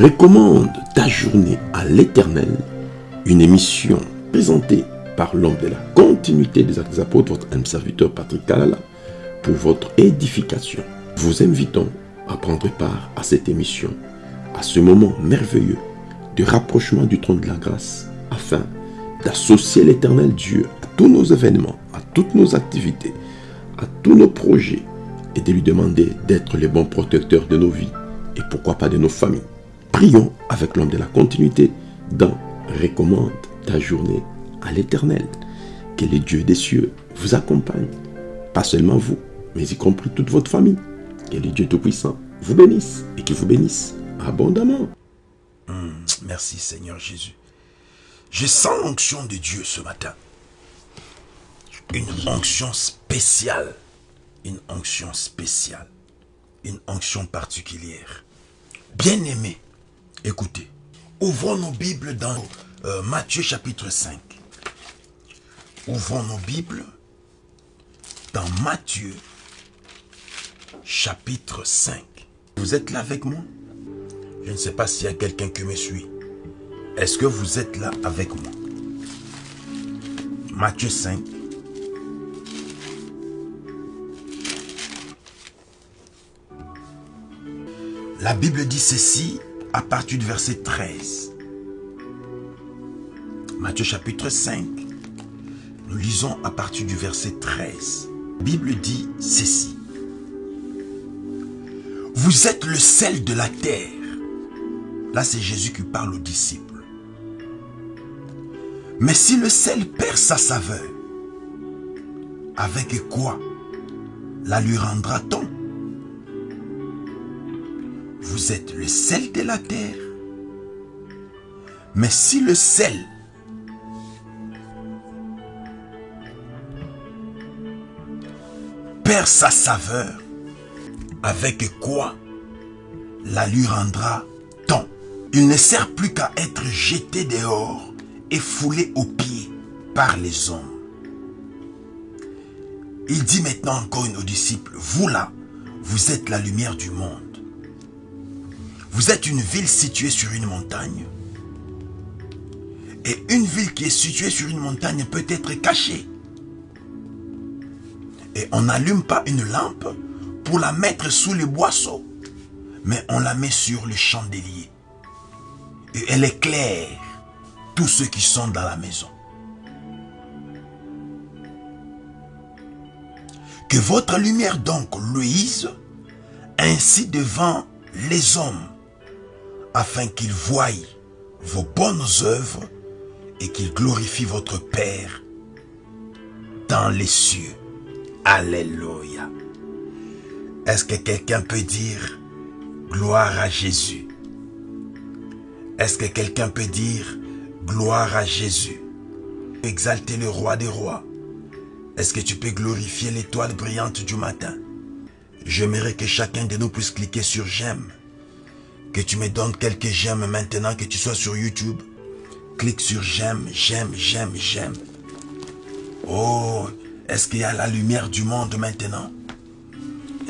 Recommande ta journée à l'éternel, une émission présentée par l'homme de la continuité des actes des apôtres, votre âme serviteur Patrick Kalala, pour votre édification. Vous invitons à prendre part à cette émission, à ce moment merveilleux de rapprochement du trône de la grâce, afin d'associer l'éternel Dieu à tous nos événements, à toutes nos activités, à tous nos projets, et de lui demander d'être le bon protecteur de nos vies et pourquoi pas de nos familles. Prions avec l'homme de la continuité dans Recommande ta journée à l'éternel. Que le Dieu des cieux vous accompagne. Pas seulement vous, mais y compris toute votre famille. Que le Dieu Tout-Puissant vous bénisse et qu'il vous bénisse abondamment. Hmm, merci Seigneur Jésus. Je sens l'onction de Dieu ce matin. Une onction spéciale. Une onction spéciale. Une onction particulière. Bien-aimé, écoutez. Ouvrons nos Bibles dans euh, Matthieu chapitre 5. Ouvrons nos Bibles dans Matthieu chapitre 5. Vous êtes là avec moi? Je ne sais pas s'il y a quelqu'un qui me suit. Est-ce que vous êtes là avec moi? Matthieu 5. La Bible dit ceci à partir du verset 13. Matthieu chapitre 5. Nous lisons à partir du verset 13. La Bible dit ceci. Vous êtes le sel de la terre. Là, c'est Jésus qui parle aux disciples. Mais si le sel perd sa saveur, avec quoi la lui rendra-t-on Vous êtes le sel de la terre. Mais si le sel perd sa saveur, avec quoi la lui rendra-t-on Il ne sert plus qu'à être jeté dehors et foulé aux pieds par les hommes. Il dit maintenant encore aux disciples, vous là, vous êtes la lumière du monde. Vous êtes une ville située sur une montagne. Et une ville qui est située sur une montagne peut être cachée. Et on n'allume pas une lampe pour la mettre sous les boisseaux, mais on la met sur le chandelier. Et elle éclaire tous ceux qui sont dans la maison. Que votre lumière donc luise ainsi devant les hommes, afin qu'ils voient vos bonnes œuvres et qu'ils glorifient votre Père dans les cieux. Alléluia. Est-ce que quelqu'un peut dire gloire à Jésus? Est-ce que quelqu'un peut dire gloire à Jésus? Exalter le roi des rois. Est-ce que tu peux glorifier l'étoile brillante du matin? J'aimerais que chacun de nous puisse cliquer sur j'aime. Que tu me donnes quelques j'aime maintenant que tu sois sur YouTube. Clique sur j'aime, j'aime, j'aime, j'aime. Oh, est-ce qu'il y a la lumière du monde maintenant?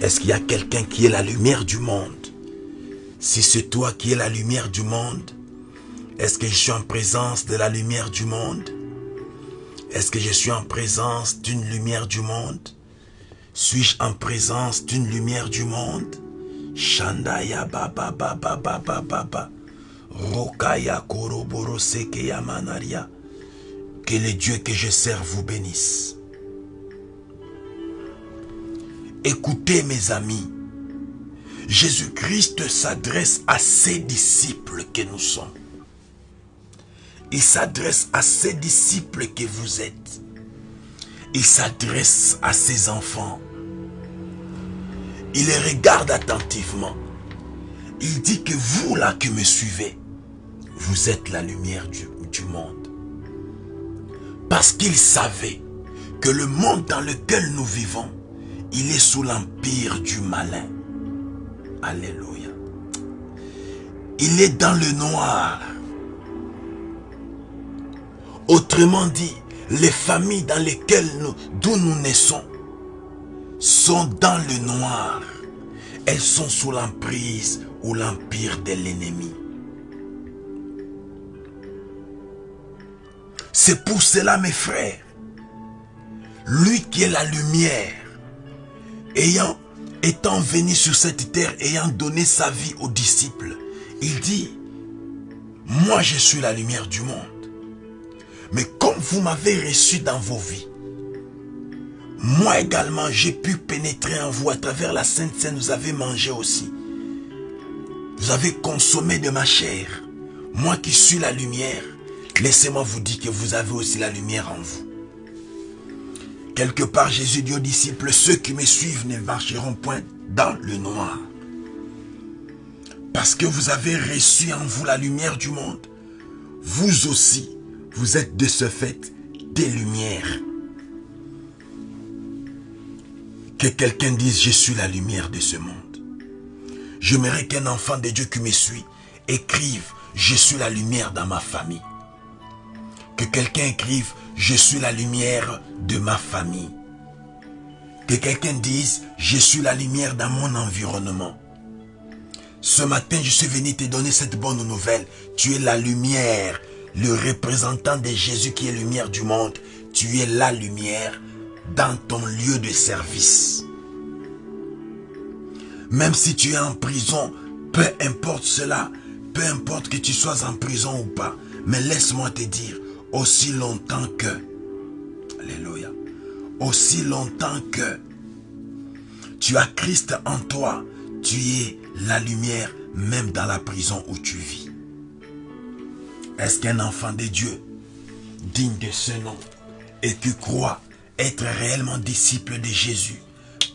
Est-ce qu'il y a quelqu'un qui est la lumière du monde? Si c'est toi qui es la lumière du monde, est-ce que je suis en présence de la lumière du monde? Est-ce que je suis en présence d'une lumière du monde? Suis-je en présence d'une lumière du monde? Shandaya baba baba baba baba. Rokaya koroboro sekeya. Que le Dieu que je sers vous bénisse. Écoutez mes amis, Jésus-Christ s'adresse à ses disciples que nous sommes. Il s'adresse à ses disciples que vous êtes. Il s'adresse à ses enfants. Il les regarde attentivement. Il dit que vous là qui me suivez, vous êtes la lumière du, monde. Parce qu'il savait que le monde dans lequel nous vivons il est sous l'empire du malin. Alléluia. Il est dans le noir. Autrement dit, les familles dans lesquelles nous, d'où nous naissons, sont dans le noir. Elles sont sous l'emprise ou l'empire de l'ennemi. C'est pour cela, mes frères, lui qui est la lumière, ayant, étant venu sur cette terre, ayant donné sa vie aux disciples, il dit, moi je suis la lumière du monde. Mais comme vous m'avez reçu dans vos vies, moi également j'ai pu pénétrer en vous à travers la Sainte Seine, vous avez mangé aussi. Vous avez consommé de ma chair. Moi qui suis la lumière, laissez-moi vous dire que vous avez aussi la lumière en vous. Quelque part, Jésus dit aux disciples, ceux qui me suivent ne marcheront point dans le noir. Parce que vous avez reçu en vous la lumière du monde. Vous aussi, vous êtes de ce fait des lumières. Que quelqu'un dise, je suis la lumière de ce monde. J'aimerais qu'un enfant de Dieu qui me suit écrive, je suis la lumière dans ma famille. Que quelqu'un écrive, je suis la lumière de ma famille. Que quelqu'un dise, je suis la lumière dans mon environnement. Ce matin, je suis venu te donner cette bonne nouvelle. Tu es la lumière, le représentant de Jésus qui est lumière du monde. Tu es la lumière dans ton lieu de service. Même si tu es en prison, peu importe cela, peu importe que tu sois en prison ou pas, mais laisse-moi te dire, aussi longtemps que, Alléluia, aussi longtemps que tu as Christ en toi, tu es la lumière même dans la prison où tu vis. Est-ce qu'un enfant de Dieu, digne de ce nom, et qui croit être réellement disciple de Jésus,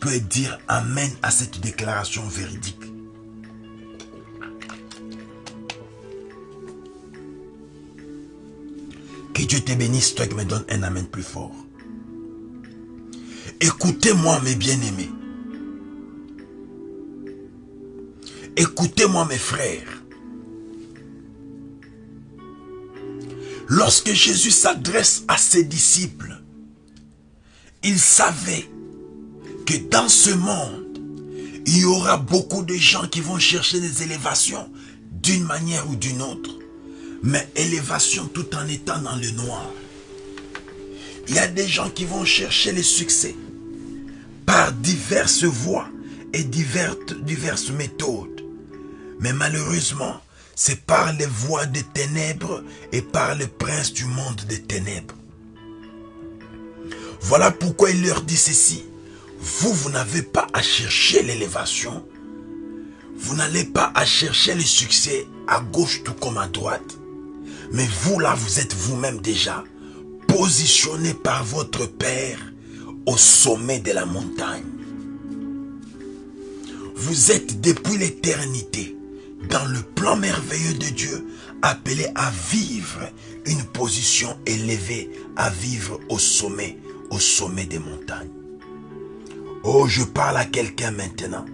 peut dire Amen à cette déclaration véridique Que Dieu te bénisse, toi qui me donnes un Amen plus fort. Écoutez-moi, mes bien-aimés. Écoutez-moi, mes frères. Lorsque Jésus s'adresse à ses disciples, il savait que dans ce monde, il y aura beaucoup de gens qui vont chercher des élévations d'une manière ou d'une autre. Mais élévation tout en étant dans le noir. Il y a des gens qui vont chercher le succès par diverses voies et diverses, diverses méthodes. Mais malheureusement, c'est par les voies des ténèbres et par le prince du monde des ténèbres. Voilà pourquoi il leur dit ceci. Vous, vous n'avez pas à chercher l'élévation. Vous n'allez pas à chercher le succès à gauche tout comme à droite. Mais vous là, vous êtes vous-même déjà positionné par votre Père au sommet de la montagne. Vous êtes depuis l'éternité dans le plan merveilleux de Dieu appelé à vivre une position élevée, à vivre au sommet, au sommet des montagnes. Oh, je parle à quelqu'un maintenant.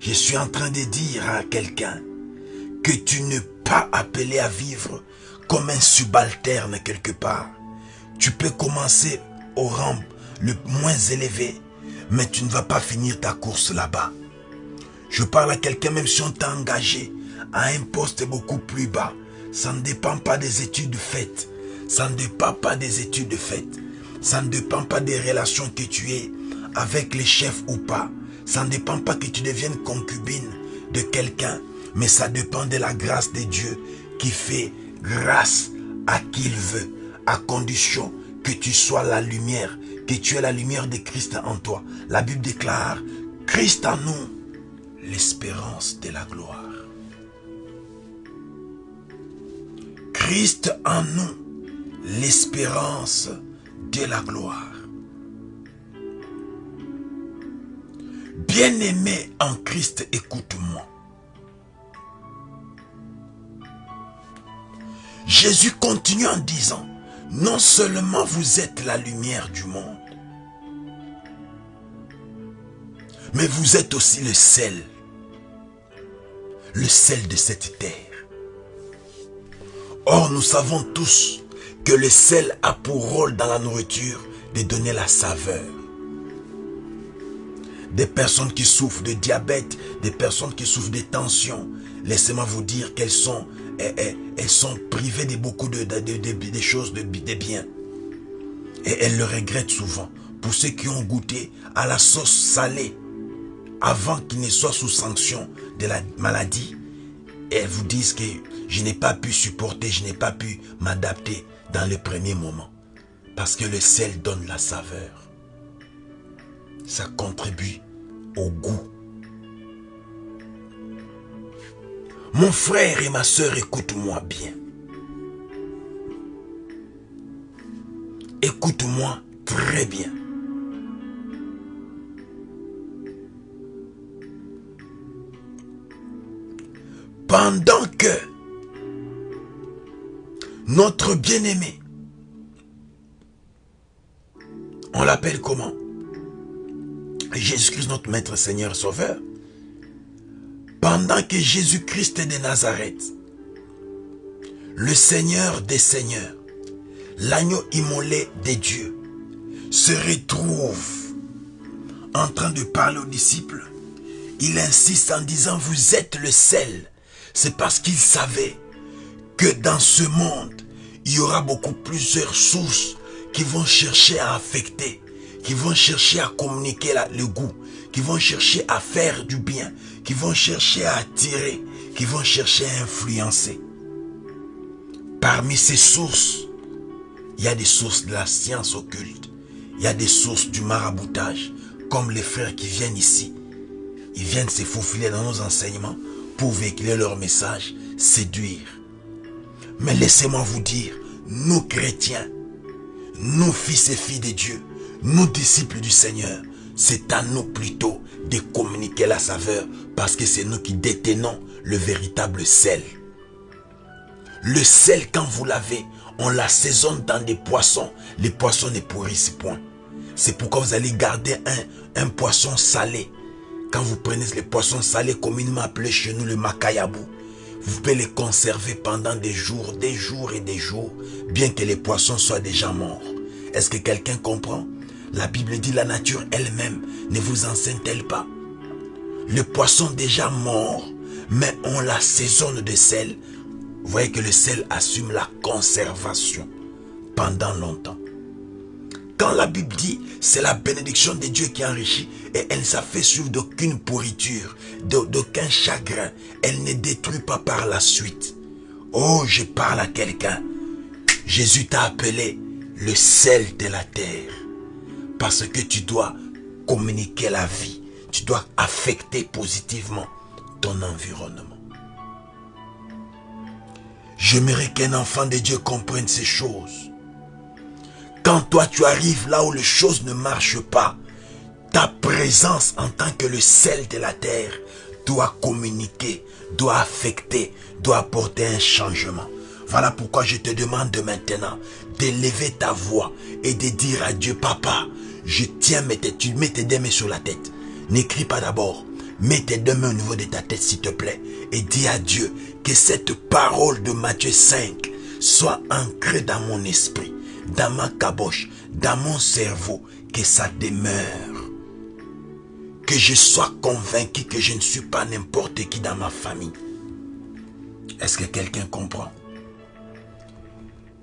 Je suis en train de dire à quelqu'un que tu n'es pas appelé à vivre comme un subalterne quelque part. Tu peux commencer au rang le moins élevé, mais tu ne vas pas finir ta course là-bas. Je parle à quelqu'un même si on t'a engagé à un poste beaucoup plus bas. Ça ne dépend pas des études faites. Ça ne dépend pas des études faites. Ça ne dépend pas des relations que tu es avec les chefs ou pas. Ça ne dépend pas que tu deviennes concubine de quelqu'un. Mais ça dépend de la grâce de Dieu qui fait grâce à qui il veut. À condition que tu sois la lumière. Que tu aies la lumière de Christ en toi. La Bible déclare, Christ en nous, l'espérance de la gloire. Christ en nous, l'espérance la gloire. Bien-aimé en Christ, écoute-moi. Jésus continue en disant, non seulement vous êtes la lumière du monde, mais vous êtes aussi le sel, le sel de cette terre. Or, nous savons tous que le sel a pour rôle dans la nourriture de donner la saveur, Des personnes qui souffrent de diabète, des personnes qui souffrent de tension. Laissez-moi vous dire qu'elles sont, elles, elles, elles sont privées de beaucoup de, choses, de, biens. Et elles le regrettent souvent. Pour ceux qui ont goûté à la sauce salée, avant qu'ils ne soient sous sanction de la maladie, elles vous disent que je n'ai pas pu supporter, je n'ai pas pu m'adapter dans le premier moment. Parce que le sel donne la saveur. Ça contribue au goût. Mon frère et ma soeur, écoute-moi bien. Écoute-moi très bien. Pendant que notre bien-aimé, on l'appelle comment? Jésus-Christ, notre Maître Seigneur Sauveur, pendant que Jésus-Christ de Nazareth, le Seigneur des Seigneurs, l'agneau immolé des dieux, se retrouve en train de parler aux disciples, il insiste en disant, vous êtes le sel. C'est parce qu'il savait que dans ce monde, il y aura beaucoup plusieurs sources qui vont chercher à affecter, qui vont chercher à communiquer le goût, qui vont chercher à faire du bien, qui vont chercher à attirer, qui vont chercher à influencer. Parmi ces sources, il y a des sources de la science occulte, il y a des sources du maraboutage, comme les frères qui viennent ici. Ils viennent se faufiler dans nos enseignements pour véhiculer leur message, séduire. Mais laissez-moi vous dire, nous chrétiens, nous fils et filles de Dieu, nous disciples du Seigneur, c'est à nous plutôt de communiquer la saveur parce que c'est nous qui détenons le véritable sel. Le sel, quand vous l'avez, on l'assaisonne dans des poissons. Les poissons ne pourrissent point. C'est pourquoi vous allez garder un, un poisson salé. Quand vous prenez les poissons salés, communément appelés chez nous le macayabou, vous pouvez les conserver pendant des jours, des jours et des jours, bien que les poissons soient déjà morts. Est-ce que quelqu'un comprend? La Bible dit la nature elle-même ne vous enseigne-t-elle pas? Le poisson déjà mort, mais on l'assaisonne de sel. Vous voyez que le sel assume la conservation pendant longtemps. Quand la Bible dit c'est la bénédiction de Dieu qui enrichit et elle ne s'en d'aucune pourriture, d'au- d'aucun chagrin, elle ne détruit pas par la suite. Oh, je parle à quelqu'un. Jésus t'a appelé le sel de la terre parce que tu dois communiquer la vie, tu dois affecter positivement ton environnement. J'aimerais qu'un enfant de Dieu comprenne ces choses. Quand toi tu arrives là où les choses ne marchent pas, ta présence en tant que le sel de la terre doit communiquer, doit affecter, doit apporter un changement. Voilà pourquoi je te demande maintenant d'élever ta voix et de dire à Dieu, Papa, je tiens mes têtes, tu mets tes deux mains sur la tête. N'écris pas d'abord. Mets tes deux mains au niveau de ta tête, s'il te plaît, et dis à Dieu que cette parole de Matthieu 5 soit ancrée dans mon esprit, dans ma caboche, dans mon cerveau, que ça demeure. Que je sois convaincu que je ne suis pas n'importe qui dans ma famille. Est-ce que quelqu'un comprend?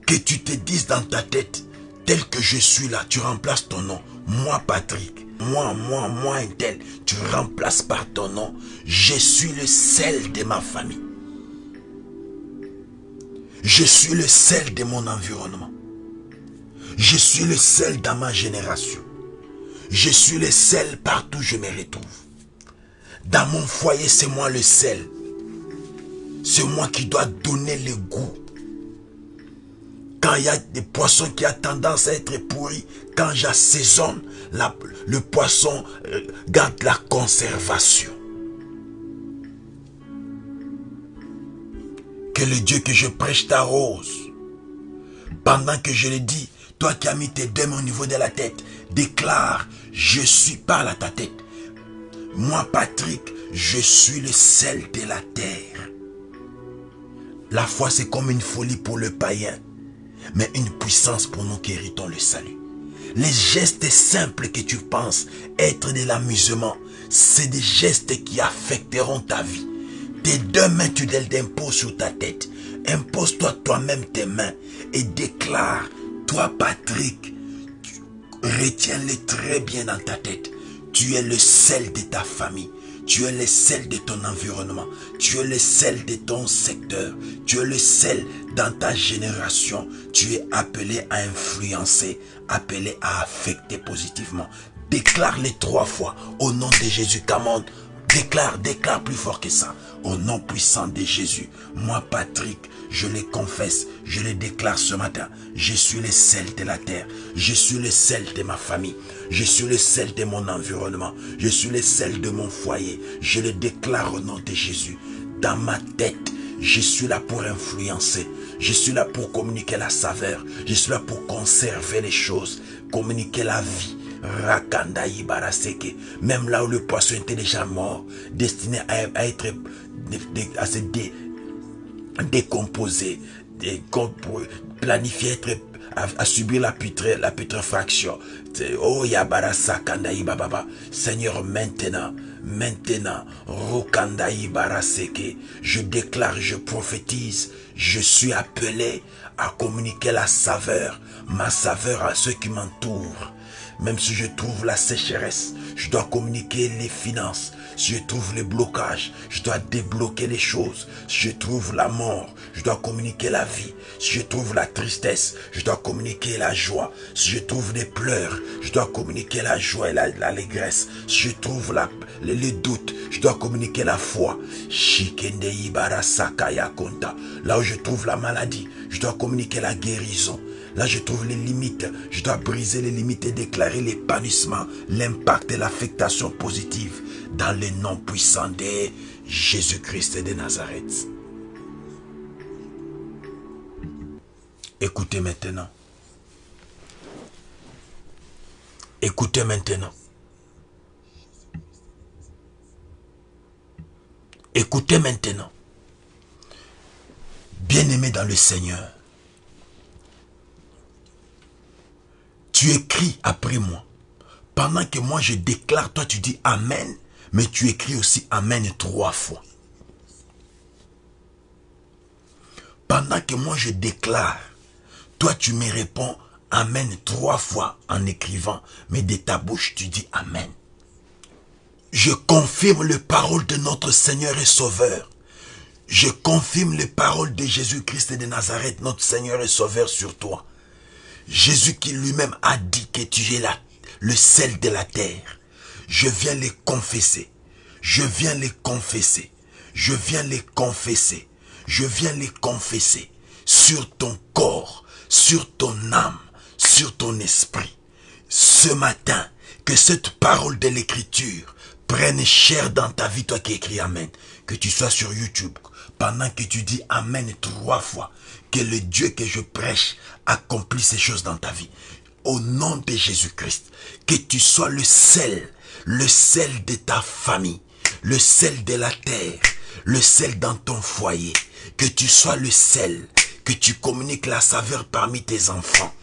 Que tu te dises dans ta tête, tel que je suis là, tu remplaces ton nom. Moi, Patrick, moi, moi, moi, un tel, tu remplaces par ton nom. Je suis le sel de ma famille. Je suis le sel de mon environnement. Je suis le sel dans ma génération. Je suis le sel partout où je me retrouve. Dans mon foyer, c'est moi le sel. C'est moi qui dois donner le goût. Quand il y a des poissons qui ont tendance à être pourris, quand j'assaisonne, le poisson euh, garde la conservation. Que le Dieu que je prêche t'arrose. Pendant que je le dis, toi qui as mis tes deux mains au niveau de la tête, déclare, je suis par à ta tête. Moi, Patrick, je suis le sel de la terre. La foi, c'est comme une folie pour le païen, mais une puissance pour nous qui héritons le salut. Les gestes simples que tu penses être de l'amusement, c'est des gestes qui affecteront ta vie. Tes deux mains, tu les imposes sur ta tête. Impose-toi toi-même tes mains et déclare, toi Patrick, retiens-les très bien dans ta tête. Tu es le sel de ta famille. Tu es le sel de ton environnement. Tu es le sel de ton secteur. Tu es le sel dans ta génération. Tu es appelé à influencer, appelé à affecter positivement. Déclare-les trois fois au nom de Jésus. Commande. Déclare, déclare plus fort que ça. Au nom puissant de Jésus. Moi, Patrick, je les confesse, je les déclare ce matin. Je suis le sel de la terre. Je suis le sel de ma famille. Je suis le sel de mon environnement. Je suis le sel de mon foyer. Je le déclare au nom de Jésus. Dans ma tête, je suis là pour influencer. Je suis là pour communiquer la saveur. Je suis là pour conserver les choses, communiquer la vie. Rakanda Ibaraseke. Même là où le poisson était déjà mort, destiné à, être, à se décomposer, planifier être à, subir la, putre, la putréfaction. Oh Yabarasa Kandaï Bababa. Seigneur, maintenant, maintenant, Rokandaï Baraseke, je déclare, je prophétise, je suis appelé à communiquer la saveur, ma saveur à ceux qui m'entourent. Même si je trouve la sécheresse, je dois communiquer les finances. Si je trouve les blocages, je dois débloquer les choses. Si je trouve la mort, je dois communiquer la vie. Si je trouve la tristesse, je dois communiquer la joie. Si je trouve des pleurs, je dois communiquer la joie et l'allégresse. si je trouve les, doutes, je dois communiquer la foi. Là où je trouve la maladie, je dois communiquer la guérison. Là, je trouve les limites. Je dois briser les limites et déclarer l'épanouissement, l'impact et l'affectation positive dans le nom puissant de Jésus-Christ de Nazareth. Écoutez maintenant. Écoutez maintenant. Écoutez maintenant. Bien-aimé dans le Seigneur, tu écris après moi. Pendant que moi je déclare, toi tu dis Amen, mais tu écris aussi Amen trois fois. Pendant que moi je déclare, toi tu me réponds Amen trois fois en écrivant, mais de ta bouche tu dis Amen. Je confirme les paroles de notre Seigneur et Sauveur. Je confirme les paroles de Jésus-Christ de Nazareth, notre Seigneur et Sauveur sur toi. Jésus qui lui-même a dit que tu es là, le sel de la terre. Je viens les confesser. Je viens les confesser. Je viens les confesser. Je viens les confesser sur ton corps, sur ton âme, sur ton esprit. Ce matin, que cette parole de l'écriture prenne chair dans ta vie, toi qui écris Amen. Que tu sois sur YouTube, pendant que tu dis Amen trois fois, que le Dieu que je prêche accomplisse ces choses dans ta vie. Au nom de Jésus-Christ, que tu sois le sel, le sel de ta famille, le sel de la terre, le sel dans ton foyer, que tu sois le sel, que tu communiques la saveur parmi tes enfants,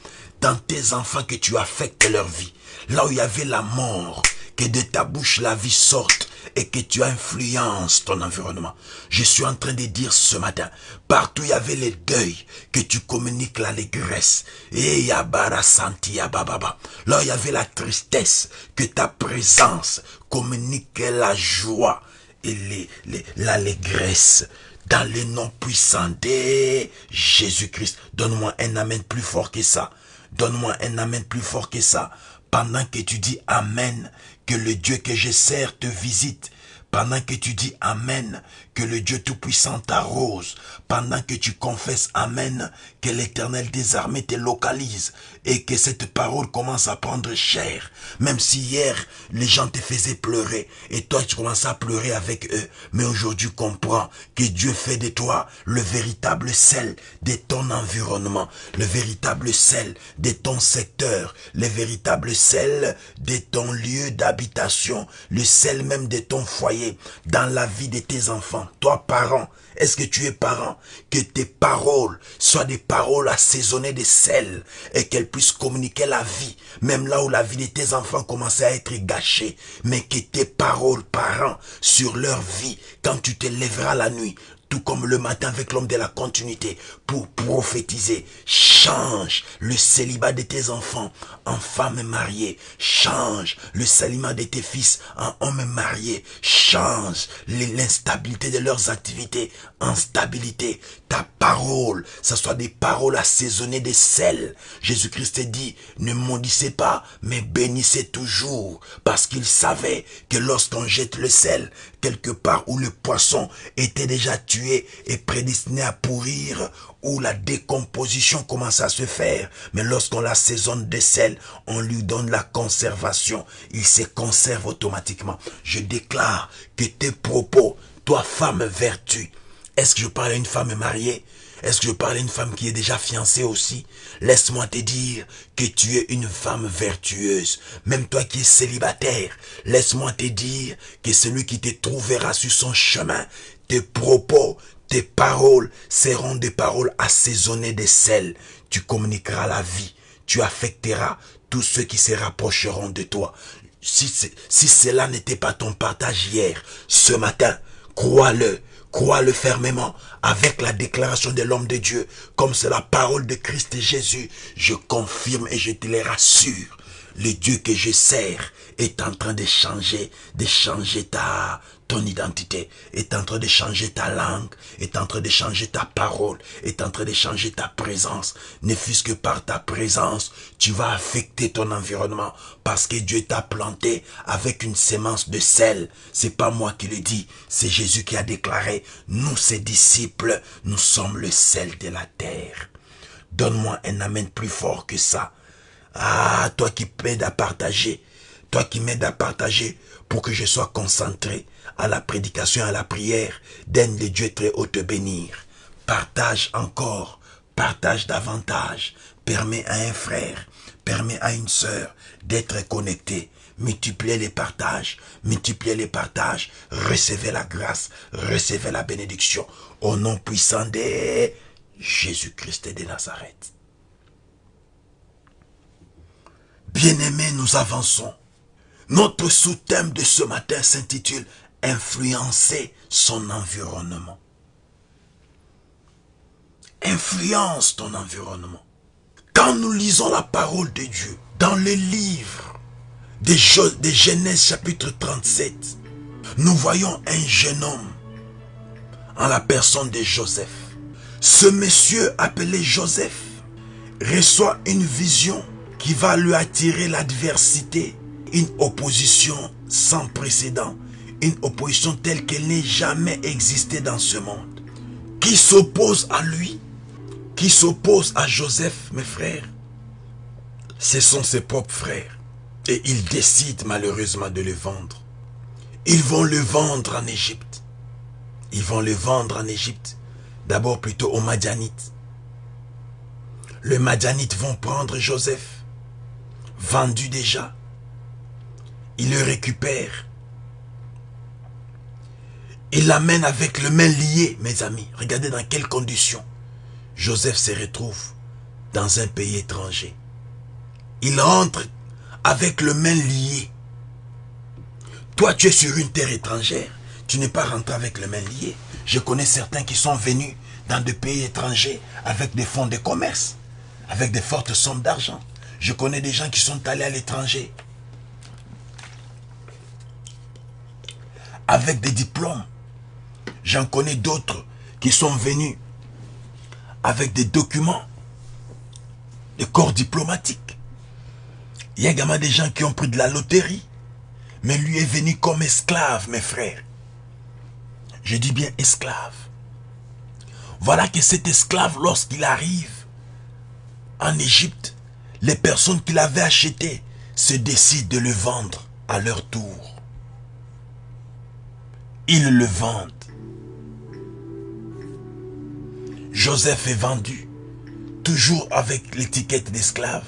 dans tes enfants que tu affectes leur vie, là où il y avait la mort, que de ta bouche la vie sorte et que tu influences ton environnement. Je suis en train de dire ce matin, partout il y avait les deuils, que tu communiques l'allégresse. Et yabara santi yababa. Là il y avait la tristesse, que ta présence communique la joie et l'allégresse. Dans le nom puissant de Jésus-Christ. Donne-moi un amen plus fort que ça. Donne-moi un amen plus fort que ça pendant que tu dis Amen, que le Dieu que je sers te visite. Pendant que tu dis Amen, que le Dieu Tout-Puissant t'arrose. Pendant que tu confesses Amen, que l'Éternel des armées te localise et que cette parole commence à prendre chair. Même si hier, les gens te faisaient pleurer et toi tu commences à pleurer avec eux. Mais aujourd'hui, comprends que Dieu fait de toi le véritable sel de ton environnement, le véritable sel de ton secteur, le véritable sel de ton lieu d'habitation, le sel même de ton foyer, dans la vie de tes enfants, toi parent, est-ce que tu es parent? Que tes paroles soient des paroles assaisonnées de sel et qu'elles communiquer la vie, même là où la vie de tes enfants commençait à être gâchée, mais que tes paroles, parents, sur leur vie, quand tu te lèveras la nuit, tout comme le matin avec l'homme de la continuité, pour prophétiser. Change le célibat de tes enfants en femme mariée. Change le célibat de tes fils en homme marié. Change l'instabilité de leurs activités en stabilité. Ta parole, ça soit des paroles assaisonnées de sel. Jésus-Christ dit, ne maudissez pas, mais bénissez toujours. Parce qu'il savait que lorsqu'on jette le sel, quelque part où le poisson était déjà tué et prédestiné à pourrir, où la décomposition commence à se faire. Mais lorsqu'on l'assaisonne de sel, on lui donne la conservation. Il se conserve automatiquement. Je déclare que tes propos, toi femme vertu, est-ce que je parle à une femme mariée? Est-ce que je parle à une femme qui est déjà fiancée aussi? Laisse-moi te dire que tu es une femme vertueuse. Même toi qui es célibataire, laisse-moi te dire que celui qui te trouvera sur son chemin, tes propos, tes paroles seront des paroles assaisonnées de sel. Tu communiqueras la vie. Tu affecteras tous ceux qui se rapprocheront de toi. Si, si cela n'était pas ton partage hier, ce matin, crois-le, crois-le fermement avec la déclaration de l'homme de Dieu, comme c'est la parole de Christ Jésus. Je confirme et je te le rassure. Le Dieu que je sers est en train de changer, de changer ta, ton identité, est en train de changer ta langue, est en train de changer ta parole, est en train de changer ta présence. Ne fût-ce que par ta présence, tu vas affecter ton environnement parce que Dieu t'a planté avec une sémence de sel. C'est pas moi qui le dis, c'est Jésus qui a déclaré, nous ses disciples, nous sommes le sel de la terre. Donne-moi un amen plus fort que ça. Ah, toi qui m'aides à partager, toi qui m'aides à partager pour que je sois concentré à la prédication, à la prière, daigne le Dieu très haut te bénir. Partage encore, partage davantage, permet à un frère, permet à une sœur d'être connecté. Multipliez les partages, multipliez les partages, recevez la grâce, recevez la bénédiction au nom puissant de Jésus-Christ de Nazareth. Bien-aimés, nous avançons. Notre sous-thème de ce matin s'intitule Influencer son environnement. Influence ton environnement. Quand nous lisons la parole de Dieu dans le livre des Genèse chapitre 37, nous voyons un jeune homme en la personne de Joseph. Ce monsieur appelé Joseph reçoit une vision qui va lui attirer l'adversité, une opposition sans précédent, une opposition telle qu'elle n'ait jamais existé dans ce monde, qui s'oppose à lui, qui s'oppose à Joseph, mes frères? Ce sont ses propres frères. Et ils décident malheureusement de le vendre. Ils vont le vendre en Égypte. Ils vont le vendre en Égypte. D'abord plutôt aux Madianites. Les Madianites vont prendre Joseph vendu déjà. Il le récupère. Il l'amène avec le main lié, mes amis. Regardez dans quelles conditions Joseph se retrouve dans un pays étranger. Il rentre avec le main lié. Toi, tu es sur une terre étrangère. Tu n'es pas rentré avec le main lié. Je connais certains qui sont venus dans des pays étrangers avec des fonds de commerce, avec des fortes sommes d'argent. Je connais des gens qui sont allés à l'étranger avec des diplômes. J'en connais d'autres qui sont venus avec des documents, des corps diplomatiques. Il y a également des gens qui ont pris de la loterie, mais lui est venu comme esclave, mes frères. Je dis bien esclave. Voilà que cet esclave, lorsqu'il arrive en Égypte, les personnes qui l'avaient acheté se décident de le vendre à leur tour. Ils le vendent. Joseph est vendu, toujours avec l'étiquette d'esclave.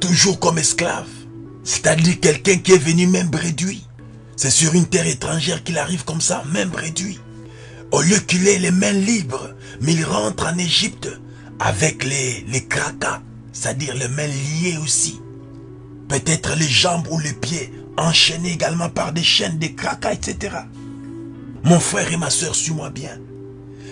Toujours comme esclave. C'est-à-dire quelqu'un qui est venu même réduit. C'est sur une terre étrangère qu'il arrive comme ça, même réduit. Au lieu qu'il ait les mains libres, mais il rentre en Égypte avec les, les cracas, c'est-à-dire les mains liées aussi. Peut-être les jambes ou les pieds enchaînés également par des chaînes, des cracas, etc. Mon frère et ma soeur, suis-moi bien.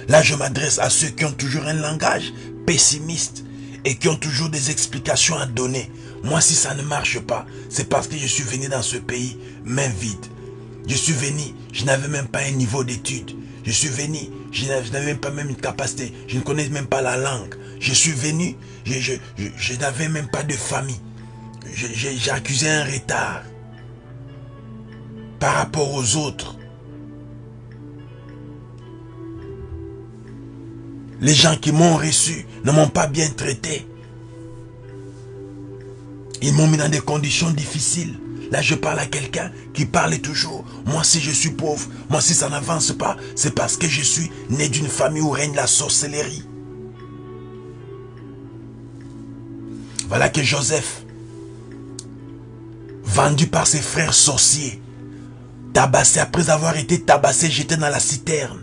Là, je m'adresse à ceux qui ont toujours un langage pessimiste et qui ont toujours des explications à donner. Moi, si ça ne marche pas, c'est parce que je suis venu dans ce pays main vide. Je suis venu, je n'avais même pas un niveau d'études. Je suis venu, je n'avais même pas même une capacité. Je ne connais même pas la langue. Je suis venu, je, je n'avais même pas de famille. J'ai accusé un retard par rapport aux autres. Les gens qui m'ont reçu ne m'ont pas bien traité. Ils m'ont mis dans des conditions difficiles. Là, je parle à quelqu'un qui parle toujours. Moi, si je suis pauvre, moi, si ça n'avance pas, c'est parce que je suis né d'une famille où règne la sorcellerie. Voilà que Joseph, vendu par ses frères sorciers, tabassé après avoir été tabassé, jeté dans la citerne,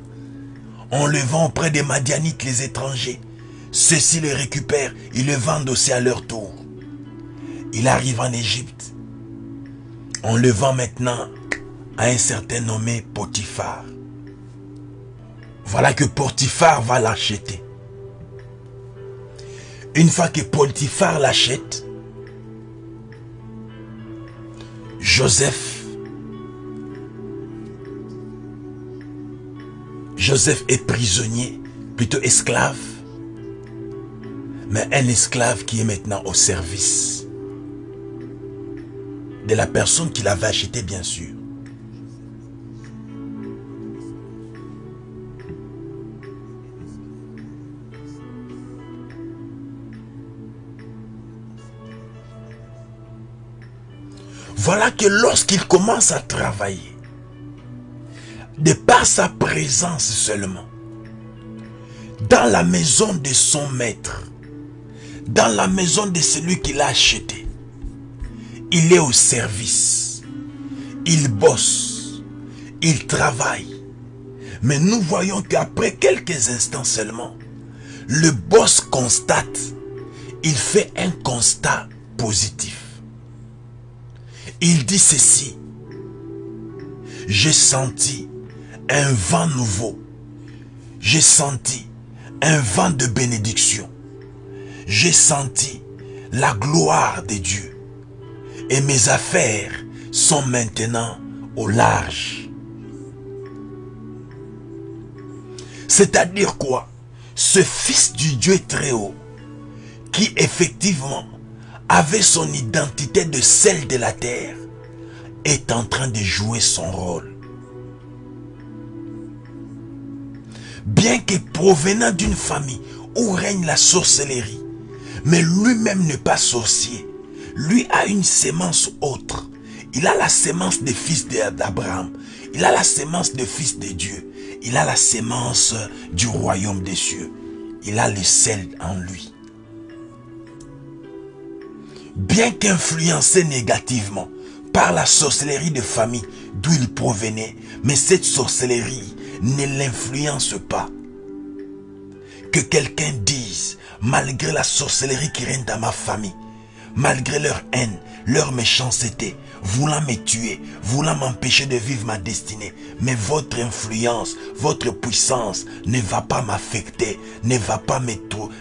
en le vend auprès des Madianites, les étrangers. Ceux-ci le récupèrent, ils le vendent aussi à leur tour. Il arrive en Égypte. On le vend maintenant à un certain nommé Potiphar. Voilà que Potiphar va l'acheter. Une fois que Potiphar l'achète, Joseph Joseph est prisonnier, plutôt esclave, mais un esclave qui est maintenant au service de la personne qui l'avait acheté, bien sûr. Voilà que lorsqu'il commence à travailler, de par sa présence seulement, dans la maison de son maître, dans la maison de celui qui l'a acheté, il est au service, il bosse, il travaille. Mais nous voyons qu'après quelques instants seulement, le boss constate, il fait un constat positif. Il dit ceci, j'ai senti un vent nouveau. J'ai senti un vent de bénédiction. J'ai senti la gloire de Dieu. Et mes affaires sont maintenant au large. C'est-à-dire quoi? Ce fils du Dieu très haut, qui effectivement avait son identité de celle de la terre, est en train de jouer son rôle. bien que provenant d'une famille où règne la sorcellerie, mais lui-même n'est pas sorcier. Lui a une sémence autre. Il a la sémence des fils d'Abraham. Il a la sémence des fils de Dieu. Il a la sémence du royaume des cieux. Il a le sel en lui. Bien qu'influencé négativement par la sorcellerie de famille d'où il provenait, mais cette sorcellerie ne l'influence pas. Que quelqu'un dise, malgré la sorcellerie qui règne dans ma famille, malgré leur haine, leur méchanceté, voulant me tuer, voulant m'empêcher de vivre ma destinée. Mais votre influence, votre puissance ne va pas m'affecter, ne va pas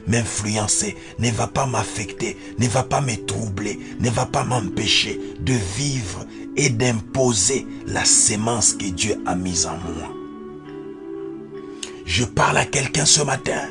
m'influencer, ne va pas m'affecter, ne va pas me troubler, ne va pas m'empêcher de vivre et d'imposer la sémence que Dieu a mise en moi. Je parle à quelqu'un ce matin.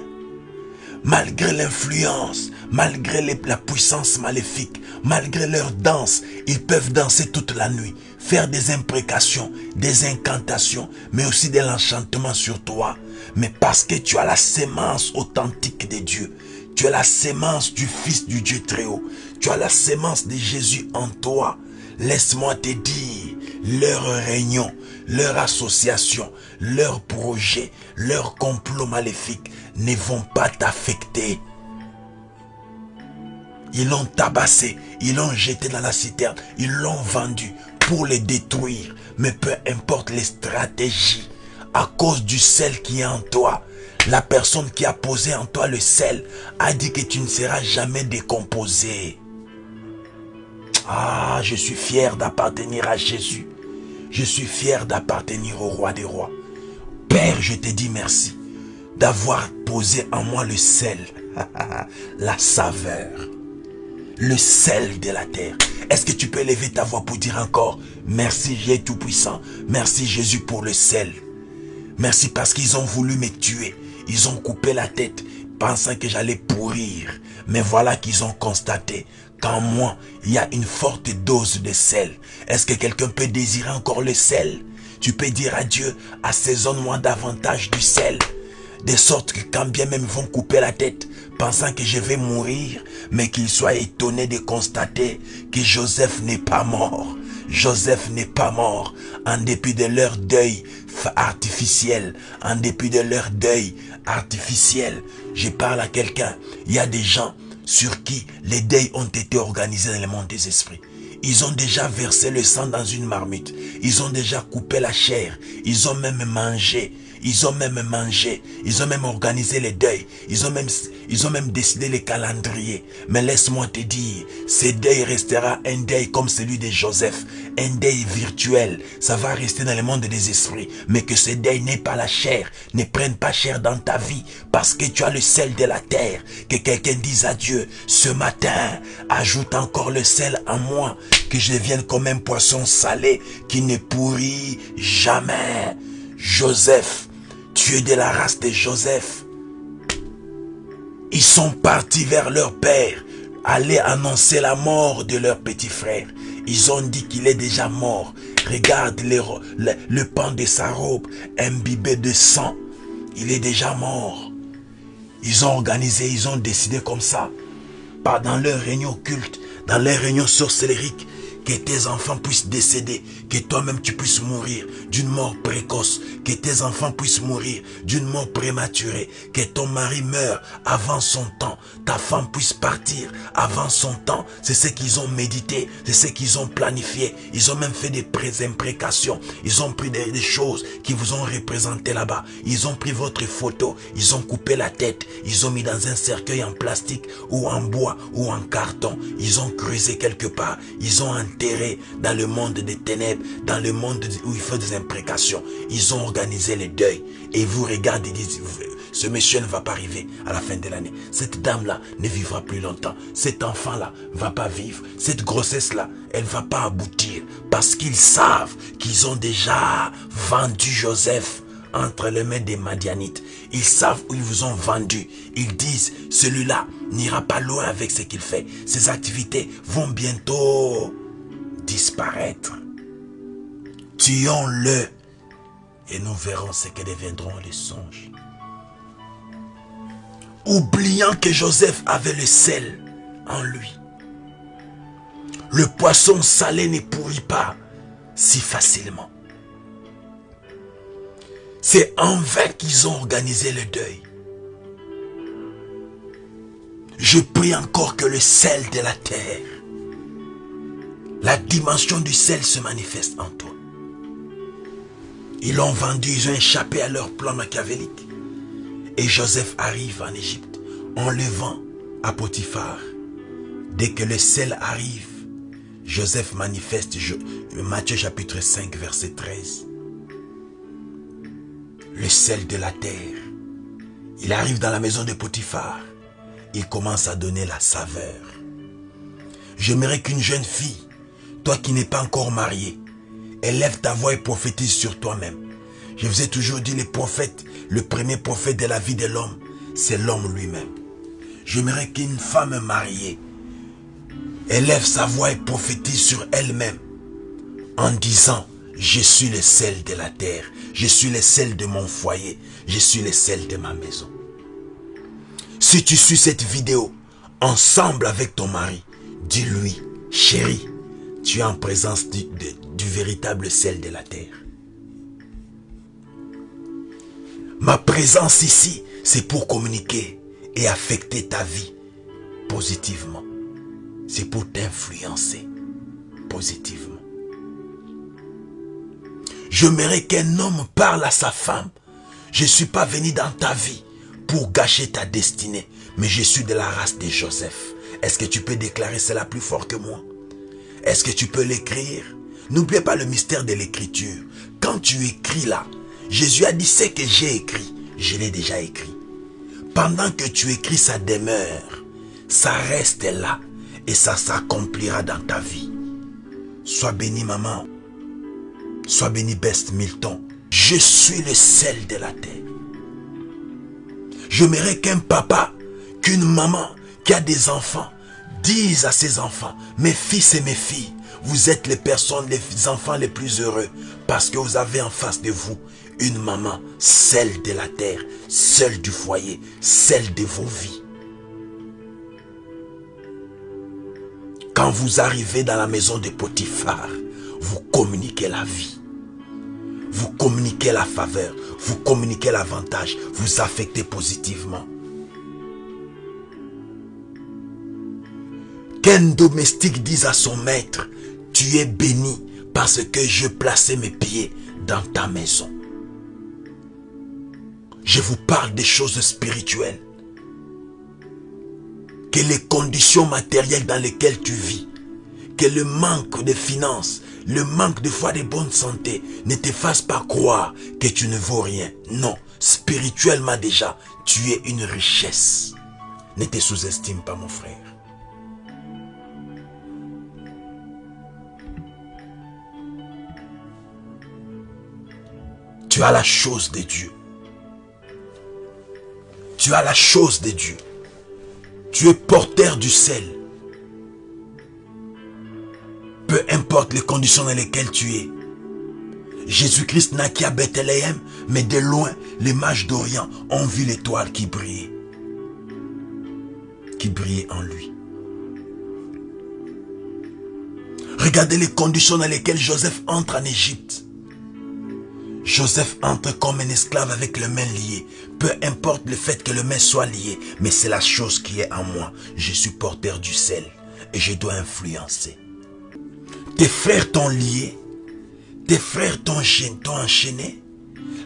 Malgré l'influence, malgré la puissance maléfique, malgré leur danse, ils peuvent danser toute la nuit, faire des imprécations, des incantations, mais aussi de l'enchantement sur toi. Mais parce que tu as la sémence authentique de Dieu, tu as la sémence du Fils du Dieu très haut, tu as la sémence de Jésus en toi, laisse-moi te dire, leur réunion, leur association, leur projet, leur complot maléfique ne vont pas t'affecter. Ils l'ont tabassé, ils l'ont jeté dans la citerne, ils l'ont vendu pour les détruire. Mais peu importe les stratégies, à cause du sel qui est en toi, la personne qui a posé en toi le sel a dit que tu ne seras jamais décomposé. Ah, je suis fier d'appartenir à Jésus. Je suis fier d'appartenir au roi des rois. Père, je te dis merci d'avoir posé en moi le sel, la saveur, le sel de la terre. Est-ce que tu peux lever ta voix pour dire encore, merci Jésus Tout-Puissant, merci Jésus pour le sel. Merci parce qu'ils ont voulu me tuer. Ils ont coupé la tête, pensant que j'allais pourrir. Mais voilà qu'ils ont constaté qu'en moi, il y a une forte dose de sel. Est-ce que quelqu'un peut désirer encore le sel? Tu peux dire à Dieu, assaisonne-moi davantage du sel. De sorte que quand bien même vont couper la tête, pensant que je vais mourir, mais qu'ils soient étonnés de constater que Joseph n'est pas mort. Joseph n'est pas mort en dépit de leur deuil artificiel, en dépit de leur deuil artificiel. Je parle à quelqu'un. Il y a des gens sur qui les deuils ont été organisés dans le monde des esprits. Ils ont déjà versé le sang dans une marmite. Ils ont déjà coupé la chair. Ils ont même mangé. Ils ont même mangé. Ils ont même organisé les deuils. Ils ont même, ils ont même décidé les calendriers. Mais laisse-moi te dire, ce deuil restera un deuil comme celui de Joseph. Un deuil virtuel. Ça va rester dans le monde des esprits. Mais que ce deuil n'est pas la chair. Ne prenne pas chair dans ta vie. Parce que tu as le sel de la terre. Que quelqu'un dise à Dieu, ce matin, ajoute encore le sel en moi. Que je devienne comme un poisson salé qui ne pourrit jamais. Joseph, es de la race de Joseph. Ils sont partis vers leur père, aller annoncer la mort de leur petit frère. Ils ont dit qu'il est déjà mort. Regarde le, pan de sa robe, imbibé de sang. Il est déjà mort. Ils ont organisé, ils ont décidé comme ça. Pas dans leur réunion culte, dans leur réunion sorcellérique, que tes enfants puissent décéder, que toi-même tu puisses mourir d'une mort précoce, que tes enfants puissent mourir d'une mort prématurée, que ton mari meure avant son temps, ta femme puisse partir avant son temps. C'est ce qu'ils ont médité, c'est ce qu'ils ont planifié. Ils ont même fait des imprécations, ils ont pris des, choses qui vous ont représenté là-bas. Ils ont pris votre photo, ils ont coupé la tête, ils ont mis dans un cercueil en plastique ou en bois ou en carton. Ils ont creusé quelque part, ils ont enterré dans le monde des ténèbres, dans le monde où il faut des imprécations. Ils ont organisé les deuils. Et vous regardez, ils disent, ce monsieur ne va pas arriver à la fin de l'année. Cette dame-là ne vivra plus longtemps. Cet enfant-là va pas vivre. Cette grossesse-là, elle va pas aboutir. Parce qu'ils savent qu'ils ont déjà vendu Joseph entre les mains des Madianites. Ils savent où ils vous ont vendu. Ils disent, celui-là n'ira pas loin avec ce qu'il fait. Ses activités vont bientôt disparaître. Tuons-le et nous verrons ce que deviendront les songes. Oubliant que Joseph avait le sel en lui. Le poisson salé ne pourrit pas si facilement. C'est en vain qu'ils ont organisé le deuil. Je prie encore que le sel de la terre, la dimension du sel se manifeste en toi. Ils l'ont vendu, ils ont échappé à leur plan machiavélique. Et Joseph arrive en Égypte en le vend à Potiphar. Dès que le sel arrive, Joseph manifeste Matthieu chapitre 5 verset 13. Le sel de la terre. Il arrive dans la maison de Potiphar. Il commence à donner la saveur. J'aimerais qu'une jeune fille, toi qui n'es pas encore mariée, élève ta voix et prophétise sur toi-même. Je vous ai toujours dit, le prophète, le premier prophète de la vie de l'homme, c'est l'homme lui-même. J'aimerais qu'une femme mariée élève sa voix et prophétise sur elle-même en disant, je suis le sel de la terre, je suis le sel de mon foyer, je suis le sel de ma maison. Si tu suis cette vidéo ensemble avec ton mari, dis-lui, chérie, tu es en présence du, véritable sel de la terre. Ma présence ici, c'est pour communiquer et affecter ta vie positivement. c'est pour t'influencer positivement. J'aimerais qu'un homme parle à sa femme. Je ne suis pas venu dans ta vie pour gâcher ta destinée, mais je suis de la race de Joseph. Est-ce que tu peux déclarer cela plus fort que moi? Est-ce que tu peux l'écrire? N'oubliez pas le mystère de l'écriture. Quand tu écris là, Jésus a dit ce que j'ai écrit, je l'ai déjà écrit. Pendant que tu écris, ça demeure, ça reste là et ça s'accomplira dans ta vie. Sois béni maman, sois béni Best Milton. Je suis le sel de la terre. J'aimerais qu'un papa, qu'une maman qui a des enfants dise à ses enfants, mes fils et mes filles, vous êtes les personnes, les enfants les plus heureux parce que vous avez en face de vous une maman, celle de la terre, celle du foyer, celle de vos vies. Quand vous arrivez dans la maison de Potiphar, vous communiquez la vie. Vous communiquez la faveur, vous communiquez l'avantage, vous affectez positivement. Qu'un domestique dise à son maître, tu es béni parce que je plaçais mes pieds dans ta maison. Je vous parle des choses spirituelles. Que les conditions matérielles dans lesquelles tu vis, que le manque de finances, le manque de foi de bonne santé ne te fasse pas croire que tu ne vaux rien. Non, spirituellement déjà, tu es une richesse. Ne te sous-estime pas mon frère. Tu as la chose de Dieu. Tu as la chose de Dieu. Tu es porteur du sel. Peu importe les conditions dans lesquelles tu es. Jésus-Christ naquit à Bethléem, mais de loin, les mages d'Orient ont vu l'étoile qui brillait. Qui brillait en lui. Regardez les conditions dans lesquelles Joseph entre en Égypte. Joseph entre comme un esclave avec le mains liées. Peu importe le fait que le main soit lié, mais c'est la chose qui est en moi. Je suis porteur du sel et je dois influencer. Tes frères t'ont lié, tes frères t'ont enchaîné,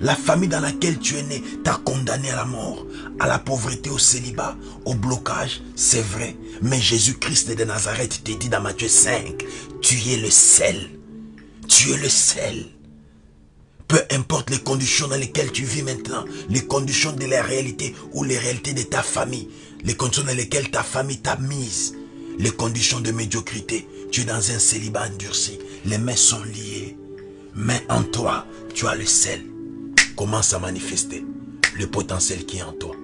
la famille dans laquelle tu es né t'a condamné à la mort, à la pauvreté, au célibat, au blocage, c'est vrai. Mais Jésus-Christ de Nazareth te dit dans Matthieu 5, tu es le sel. Tu es le sel. Peu importe les conditions dans lesquelles tu vis maintenant, les conditions de la réalité ou les réalités de ta famille, les conditions dans lesquelles ta famille t'a mise, les conditions de médiocrité, tu es dans un célibat endurci, les mains sont liées, mais en toi, tu as le sel. Commence à manifester le potentiel qui est en toi.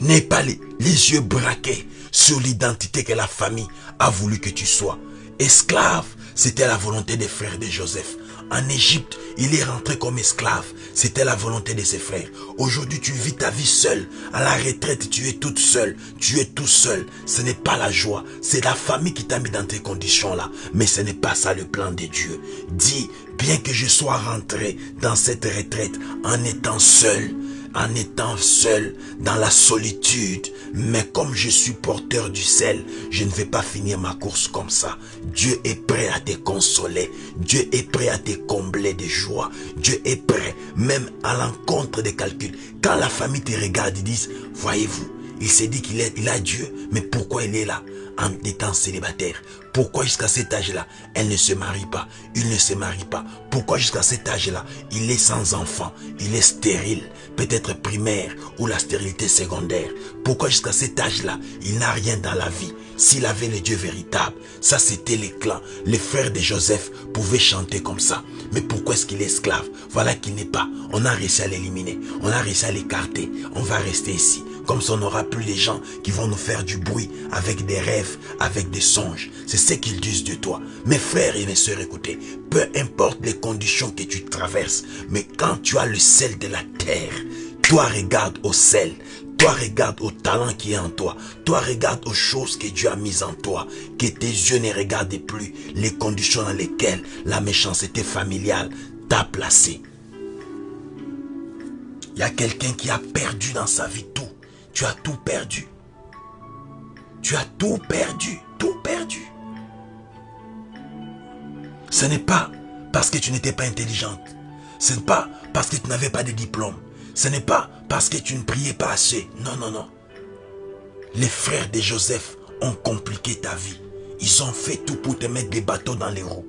N'aie pas les, les yeux braqués sur l'identité que la famille a voulu que tu sois. Esclave, c'était la volonté des frères de Joseph. En Égypte, il est rentré comme esclave. C'était la volonté de ses frères. Aujourd'hui, tu vis ta vie seule. À la retraite, tu es toute seule. Tu es tout seul. Ce n'est pas la joie. C'est la famille qui t'a mis dans tes conditions-là. Mais ce n'est pas ça le plan de Dieu. Dis, bien que je sois rentré dans cette retraite en étant seul, en étant seul dans la solitude. Mais comme je suis porteur du sel, je ne vais pas finir ma course comme ça. Dieu est prêt à te consoler. Dieu est prêt à te combler de joie. Dieu est prêt même à l'encontre des calculs. Quand la famille te regarde, ils disent, voyez-vous, il s'est dit qu'il il a Dieu, mais pourquoi il est là? En étant célibataire Pourquoi jusqu'à cet âge-là, elle ne se marie pas? Il ne se marie pas. Pourquoi jusqu'à cet âge-là, il est sans enfant? Il est stérile, peut-être primaire ou la stérilité secondaire. Pourquoi jusqu'à cet âge-là, il n'a rien dans la vie? S'il avait le Dieu véritable, ça c'était les clans. Les frères de Joseph pouvaient chanter comme ça. Mais pourquoi est-ce qu'il est esclave? Voilà qu'il n'est pas. On a réussi à l'éliminer. On a réussi à l'écarter. On va rester ici. Comme ça, on n'aura plus les gens qui vont nous faire du bruit avec des rêves, avec des songes. C'est ce qu'ils disent de toi. Mes frères et mes sœurs, écoutez, peu importe les conditions que tu traverses, mais quand tu as le sel de la terre, toi regarde au sel, toi regarde au talent qui est en toi. Toi regarde aux choses que Dieu a mises en toi. Que tes yeux ne regardent plus les conditions dans lesquelles la méchanceté familiale t'a placé. Il y a quelqu'un qui a perdu dans sa vie tout. Tu as tout perdu. Tu as tout perdu, tout perdu. Ce n'est pas parce que tu n'étais pas intelligente. Ce n'est pas parce que tu n'avais pas de diplôme. Ce n'est pas parce que tu ne priais pas assez. Non, non, non. Les frères de Joseph ont compliqué ta vie. Ils ont fait tout pour te mettre des bateaux dans les roues.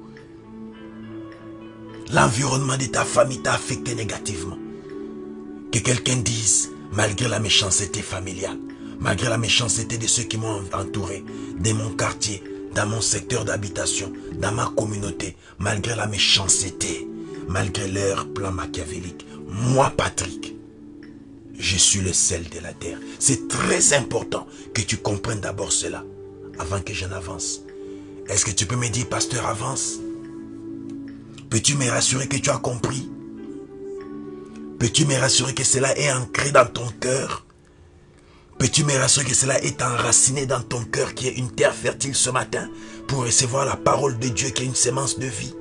L'environnement de ta famille t'a affecté négativement. Que quelqu'un dise, malgré la méchanceté familiale, malgré la méchanceté de ceux qui m'ont entouré, de mon quartier, dans mon secteur d'habitation, dans ma communauté, malgré la méchanceté, malgré leur plan machiavélique, moi, Patrick, je suis le sel de la terre. C'est très important que tu comprennes d'abord cela avant que je n'avance. Est-ce que tu peux me dire, pasteur, avance? Peux-tu me rassurer que tu as compris? Peux-tu me rassurer que cela est ancré dans ton cœur? Peux-tu me rassurer que cela est enraciné dans ton cœur qui est une terre fertile ce matin pour recevoir la parole de Dieu qui est une sémence de vie?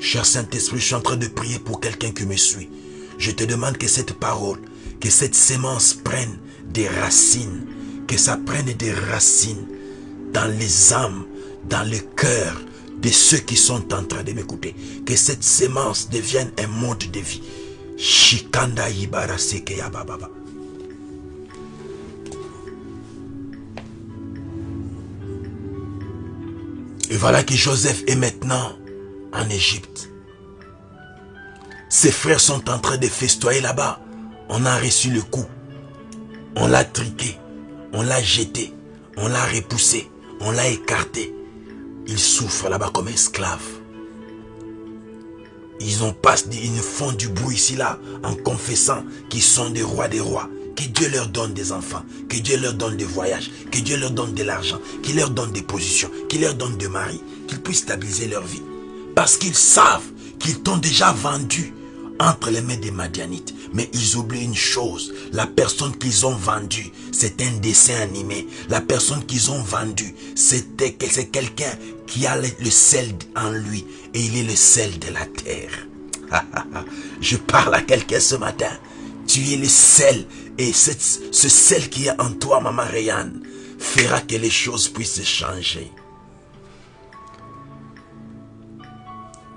Cher Saint-Esprit, je suis en train de prier pour quelqu'un qui me suit. Je te demande que cette parole, que cette sémence prenne des racines, que ça prenne des racines dans les âmes, dans le cœur de ceux qui sont en train de m'écouter. Que cette sémence devienne un monde de vie. Shikanda Ibarasekeya Bababa. Et voilà que Joseph est maintenant en Égypte. Ses frères sont en train de festoyer là-bas. On a reçu le coup. On l'a triqué. On l'a jeté. On l'a repoussé. On l'a écarté. Il souffre là-bas comme esclave. Ils, ont pas, ils font du bruit ici là en confessant qu'ils sont des rois des rois. Que Dieu leur donne des enfants, que Dieu leur donne des voyages, que Dieu leur donne de l'argent, qu'il leur donne des positions, qu'il leur donne des maris, qu'ils puissent stabiliser leur vie. Parce qu'ils savent qu'ils t'ont déjà vendu entre les mains des Madianites. Mais ils oublient une chose, la personne qu'ils ont vendue, c'est un dessin animé. La personne qu'ils ont vendue, c'était c'est quelqu'un qui a le sel en lui et il est le sel de la terre. Je parle à quelqu'un ce matin. Tu es le sel et ce sel qui est en toi, maman Rayane, fera que les choses puissent changer.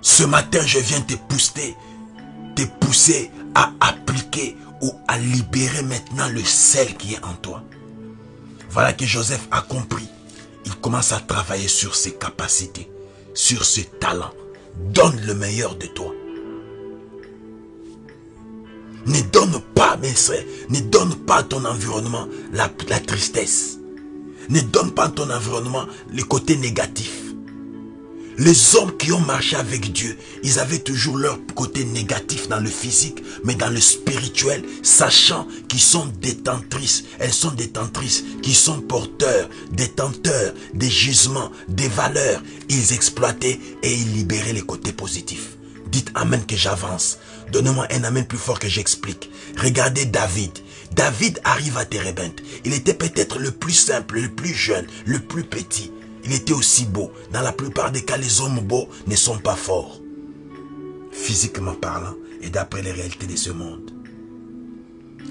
Ce matin, je viens te pousser, te pousser à appliquer ou à libérer maintenant le sel qui est en toi. Voilà que Joseph a compris. Il commence à travailler sur ses capacités, sur ses talents. Donne le meilleur de toi. Ne donne pas, mes frères, ne donne pas à ton environnement la, la tristesse. Ne donne pas à ton environnement le côté négatif. Les hommes qui ont marché avec Dieu, ils avaient toujours leur côté négatif dans le physique, mais dans le spirituel, sachant qu'ils sont détentrices, elles sont détentrices, qui sont porteurs, détenteurs des gisements, des valeurs. Ils exploitaient et ils libéraient les côtés positifs. Dites Amen que j'avance. Donnez-moi un Amen plus fort que j'explique. Regardez David. David arrive à Térébenthe. Il était peut-être le plus simple, le plus jeune, le plus petit. Il était aussi beau. Dans la plupart des cas, les hommes beaux ne sont pas forts. Physiquement parlant et d'après les réalités de ce monde.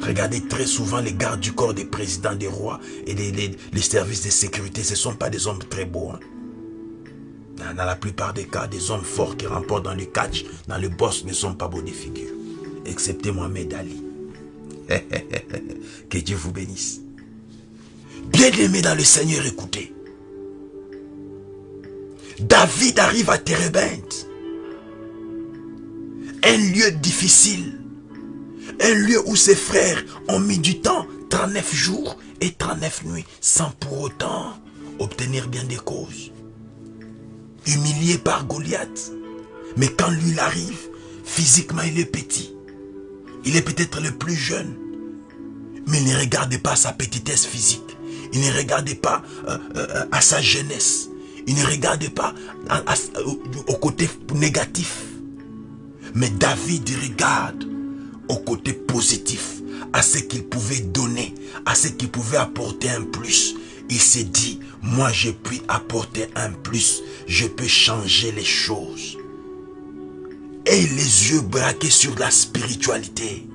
Regardez très souvent les gardes du corps des présidents, des rois et les, services de sécurité. Ce ne sont pas des hommes très beaux. Hein. Dans la plupart des cas, des hommes forts qui remportent dans le catch, dans le boss, ne sont pas beaux de figure. Excepté Mohamed Ali. que Dieu vous bénisse. Bien-aimé dans le Seigneur, écoutez. David arrive à Térébenthe. Un lieu difficile. Un lieu où ses frères ont mis du temps, 39 jours et 39 nuits, sans pour autant obtenir bien des causes humilié par Goliath. Mais quand lui arrive, physiquement il est petit. Il est peut-être le plus jeune. Mais il ne regarde pas sa petitesse physique. Il ne regarde pas euh, euh, à sa jeunesse. Il ne regarde pas au côté négatif. Mais David regarde au côté positif, à ce qu'il pouvait donner, à ce qu'il pouvait apporter un plus. Il s'est dit, moi je puis apporter un plus, je peux changer les choses. ait les yeux braqués sur la spiritualité.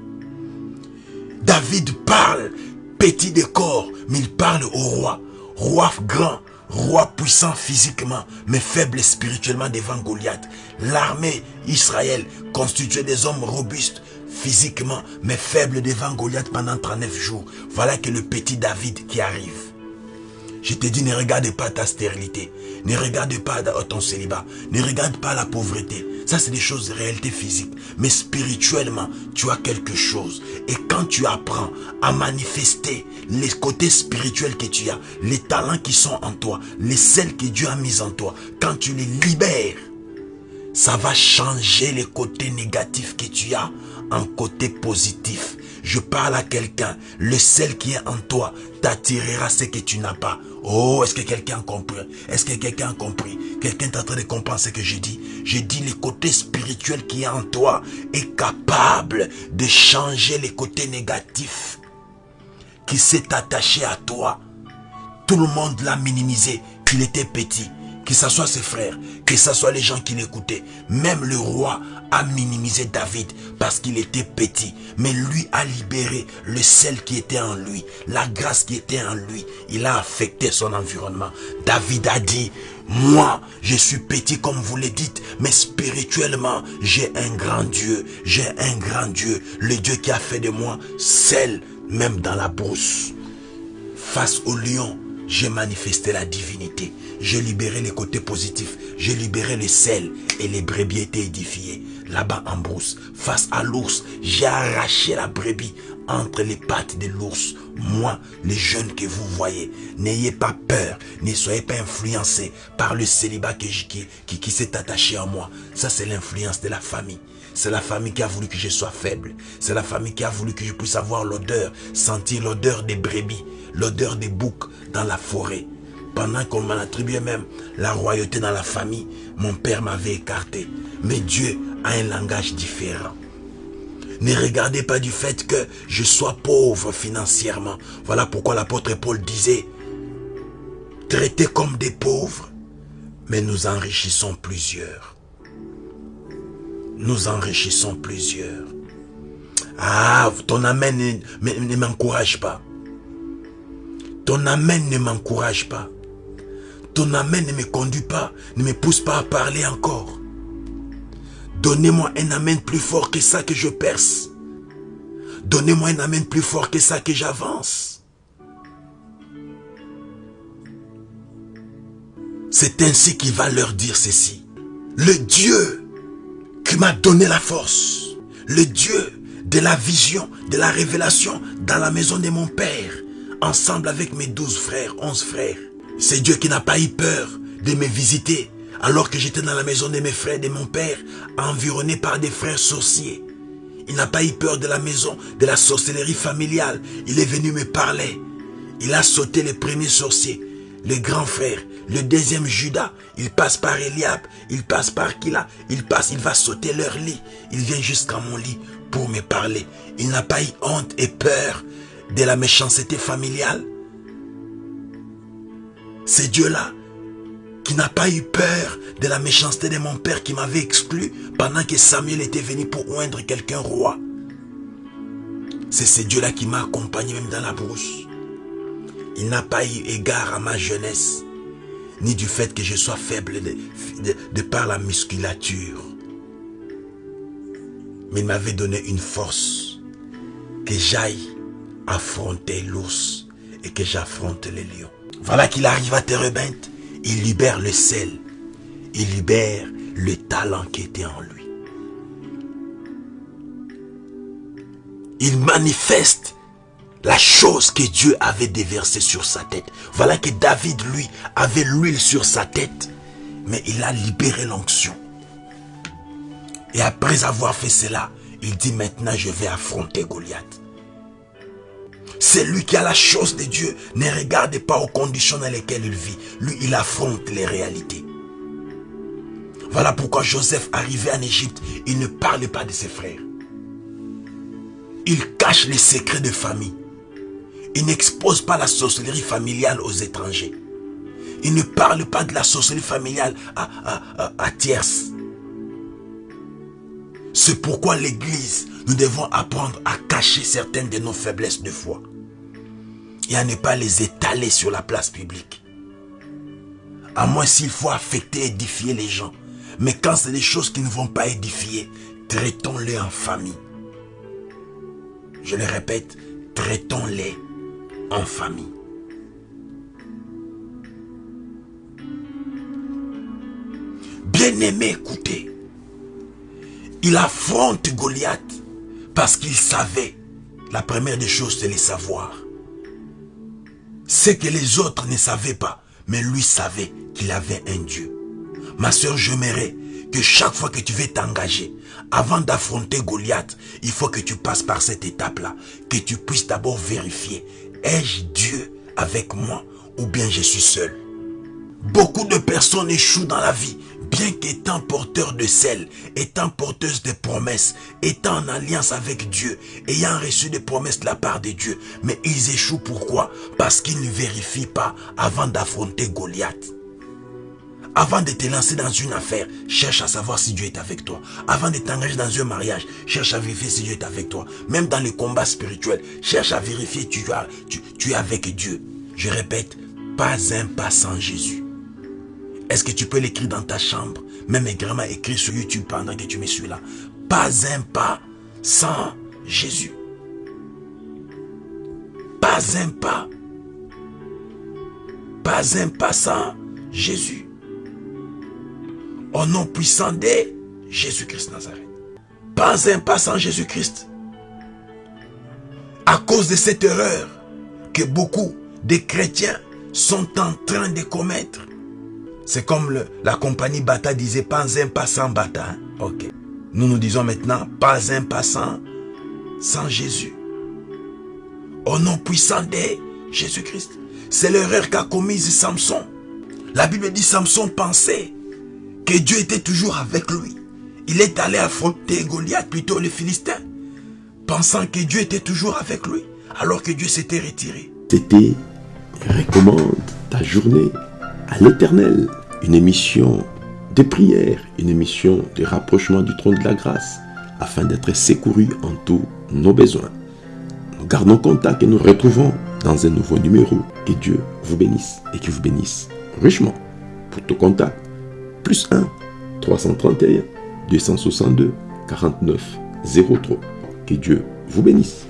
David parle petit de corps, mais il parle au roi. Roi grand, roi puissant physiquement, mais faible spirituellement devant Goliath. L'armée Israël constituée des hommes robustes physiquement, mais faible devant Goliath pendant 39 jours. Voilà que le petit David qui arrive. Je te dis, ne regarde pas ta stérilité. Ne regarde pas ton célibat. Ne regarde pas la pauvreté. Ça, c'est des choses, réalité physiques. Mais spirituellement, tu as quelque chose. Et quand tu apprends à manifester les côtés spirituels que tu as, les talents qui sont en toi, les celles que Dieu a mis en toi, quand tu les libères, ça va changer les côtés négatifs que tu as en côté positif. Je parle à quelqu'un. Le sel qui est en toi t'attirera ce que tu n'as pas. Oh, est-ce que quelqu'un a compris? Est-ce que quelqu'un a compris? Quelqu'un est en train de comprendre ce que j'ai dit? J'ai dit le côté spirituel qui est en toi est capable de changer les côtés négatifs qui s'est attaché à toi. Tout le monde l'a minimisé, qu'il était petit que ce soit ses frères, que ce soit les gens qui l'écoutaient. Même le roi a minimisé David parce qu'il était petit. Mais lui a libéré le sel qui était en lui, la grâce qui était en lui. Il a affecté son environnement. David a dit, moi, je suis petit comme vous le dites, mais spirituellement, j'ai un grand Dieu. J'ai un grand Dieu. Le Dieu qui a fait de moi sel, même dans la brousse. Face au lion, j'ai manifesté la divinité. J'ai libéré les côtés positifs. J'ai libéré le sel et les brebis étaient édifiées. Là-bas en brousse, face à l'ours, j'ai arraché la brebis entre les pattes de l'ours. Moi, les jeunes que vous voyez, n'ayez pas peur, ne soyez pas influencés par le célibat qui, qui, qui s'est attaché à moi. Ça, c'est l'influence de la famille. C'est la famille qui a voulu que je sois faible. C'est la famille qui a voulu que je puisse avoir l'odeur, sentir l'odeur des brebis, l'odeur des boucs dans la forêt. Pendant qu'on m'en attribuait même la royauté dans la famille, mon père m'avait écarté. Mais Dieu a un langage différent. Ne regardez pas du fait que je sois pauvre financièrement. Voilà pourquoi l'apôtre Paul disait, traitez comme des pauvres, mais nous enrichissons plusieurs. Nous enrichissons plusieurs. Ah, ton amen ne m'encourage pas. Ton amen ne m'encourage pas. Ton amen ne me conduit pas, ne me pousse pas à parler encore. Donnez-moi un amen plus fort que ça que je perce. Donnez-moi un amen plus fort que ça que j'avance. C'est ainsi qu'il va leur dire ceci. Le Dieu qui m'a donné la force, le Dieu de la vision, de la révélation dans la maison de mon Père, ensemble avec mes douze frères, onze frères, c'est Dieu qui n'a pas eu peur de me visiter alors que j'étais dans la maison de mes frères, de mon père, environné par des frères sorciers. Il n'a pas eu peur de la maison, de la sorcellerie familiale. Il est venu me parler. Il a sauté les premiers sorciers, le grand frère, le deuxième Judas. Il passe par Eliab, il passe par Kila, il passe, il va sauter leur lit. Il vient jusqu'à mon lit pour me parler. Il n'a pas eu honte et peur de la méchanceté familiale. C'est Dieu-là qui n'a pas eu peur de la méchanceté de mon père qui m'avait exclu pendant que Samuel était venu pour oindre quelqu'un roi. C'est ce Dieu-là qui m'a accompagné même dans la brousse. Il n'a pas eu égard à ma jeunesse, ni du fait que je sois faible de, par la musculature. Mais il m'avait donné une force que j'aille affronter l'ours et que j'affronte les lions. Voilà qu'il arrive à Terebinte. Il libère le sel. Il libère le talent qui était en lui. Il manifeste la chose que Dieu avait déversée sur sa tête. Voilà que David, lui, avait l'huile sur sa tête. Mais il a libéré l'onction. Et après avoir fait cela, il dit maintenant je vais affronter Goliath. C'est lui qui a la chose de Dieu. Ne regarde pas aux conditions dans lesquelles il vit. Lui, il affronte les réalités. Voilà pourquoi Joseph arrivé en Égypte, il ne parle pas de ses frères. Il cache les secrets de famille. Il n'expose pas la sorcellerie familiale aux étrangers. Il ne parle pas de la sorcellerie familiale à, à, tierces. C'est pourquoi l'Église, nous devons apprendre à cacher certaines de nos faiblesses de foi et à ne pas les étaler sur la place publique. À moins s'il faut affecter, édifier les gens. Mais quand c'est des choses qui ne vont pas édifier, traitons-les en famille. Je le répète, traitons-les en famille. Bien-aimé, écoutez. Il affronte Goliath parce qu'il savait. La première des choses, c'est les savoir. C'est que les autres ne savaient pas, mais lui savait qu'il avait un Dieu. Ma soeur, j'aimerais que chaque fois que tu veux t'engager, avant d'affronter Goliath, il faut que tu passes par cette étape-là. Que tu puisses d'abord vérifier, ai-je Dieu avec moi ou bien je suis seul? Beaucoup de personnes échouent dans la vie, bien qu'étant porteurs de sel, étant porteuses de promesses, étant en alliance avec Dieu, ayant reçu des promesses de la part de Dieu. Mais ils échouent pourquoi? Parce qu'ils ne vérifient pas avant d'affronter Goliath. Avant de te lancer dans une affaire, cherche à savoir si Dieu est avec toi. Avant de t'engager dans un mariage, cherche à vérifier si Dieu est avec toi. Même dans les combats spirituels, cherche à vérifier tu, tu es avec Dieu. Je répète, pas un pas sans Jésus. Est-ce que tu peux l'écrire dans ta chambre? Même également écrit sur YouTube pendant que tu me suis là. Pas un pas sans Jésus. Pas un pas. Pas un pas sans Jésus au nom puissant de Jésus-Christ Nazareth. Pas un pas sans Jésus-Christ. À cause de cette erreur que beaucoup de chrétiens sont en train de commettre. C'est comme la compagnie Bata disait, pas un pas sans Bata. Hein. Ok. Nous nous disons maintenant, pas un pas sans, Jésus. Au nom puissant de Jésus-Christ. C'est l'erreur qu'a commise Samson. La Bible dit Samson pensait que Dieu était toujours avec lui. Il est allé affronter Goliath, plutôt les Philistins, pensant que Dieu était toujours avec lui, alors que Dieu s'était retiré. C'était Recommande ta journée à l'éternel, une émission de prière, une émission de rapprochement du trône de la grâce, afin d'être secouru en tous nos besoins. Nous gardons contact et nous retrouvons dans un nouveau numéro. Que Dieu vous bénisse et que vous bénisse richement. Pour tout contact, plus 1 331 262 49 03. Que Dieu vous bénisse.